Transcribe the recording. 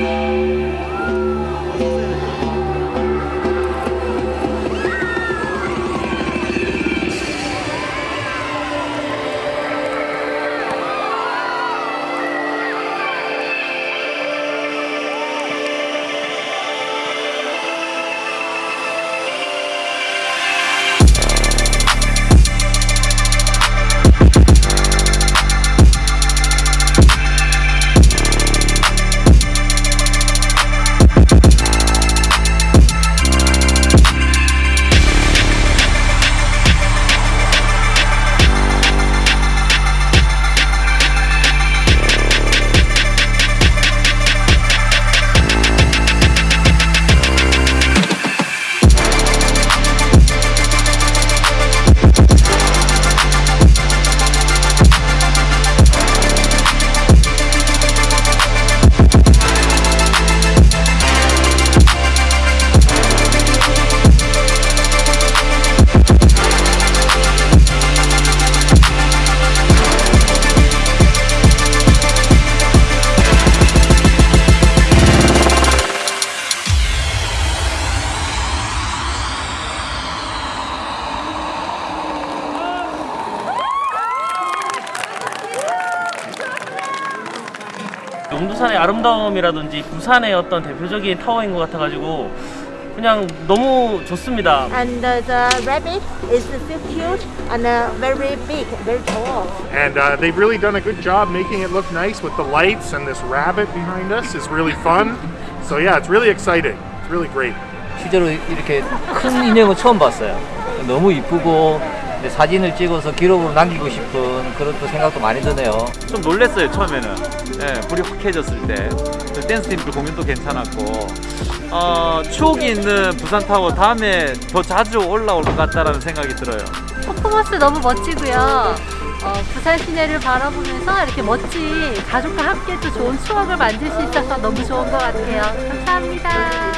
Música 용두산의 아름다움이라든지 부산의 어떤 대표적인 타워인 것 같아가지고 그냥 너무 좋습니다. And uh, the rabbit is so cute and uh, very big, very tall. And uh, they've really done a good job making it look nice with the lights and this rabbit behind us is really fun. So yeah, it's really exciting. It's really great. 실제로 이렇게 큰 인형은 처음 봤어요. 너무 이쁘고 근데 사진을 찍어서 기록으로 남기고 싶은 그런 또 생각도 많이 드네요. 좀 놀랬어요 처음에는 예, 불이 확 켜졌을 때그 댄스 팀들 공연도 괜찮았고 어, 추억이 있는 부산타워 다음에 더 자주 올라올 것 같다라는 생각이 들어요 퍼포먼스 너무 멋지고요. 어, 부산 시내를 바라보면서 이렇게 멋진 가족과 함께 또 좋은 추억을 만들 수 있어서 너무 좋은 것 같아요. 감사합니다.